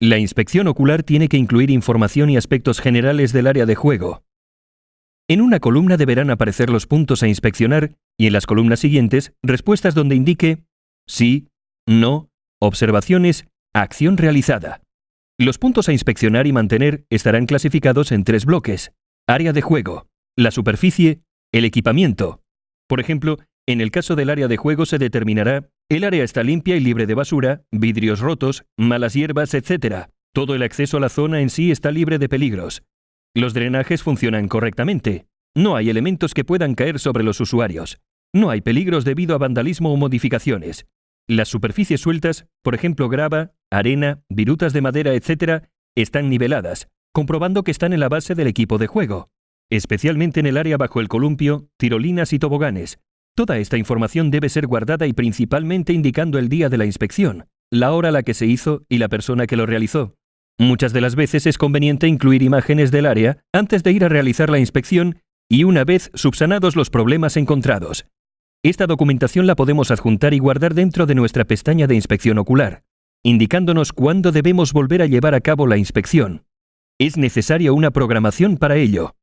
La inspección ocular tiene que incluir información y aspectos generales del área de juego. En una columna deberán aparecer los puntos a inspeccionar y en las columnas siguientes respuestas donde indique sí, no, observaciones, acción realizada. Los puntos a inspeccionar y mantener estarán clasificados en tres bloques. Área de juego, la superficie, el equipamiento. Por ejemplo, en el caso del área de juego se determinará el área está limpia y libre de basura, vidrios rotos, malas hierbas, etc. Todo el acceso a la zona en sí está libre de peligros. Los drenajes funcionan correctamente. No hay elementos que puedan caer sobre los usuarios. No hay peligros debido a vandalismo o modificaciones. Las superficies sueltas, por ejemplo grava, arena, virutas de madera, etc., están niveladas, comprobando que están en la base del equipo de juego, especialmente en el área bajo el columpio, tirolinas y toboganes. Toda esta información debe ser guardada y principalmente indicando el día de la inspección, la hora a la que se hizo y la persona que lo realizó. Muchas de las veces es conveniente incluir imágenes del área antes de ir a realizar la inspección y una vez subsanados los problemas encontrados. Esta documentación la podemos adjuntar y guardar dentro de nuestra pestaña de inspección ocular, indicándonos cuándo debemos volver a llevar a cabo la inspección. Es necesaria una programación para ello.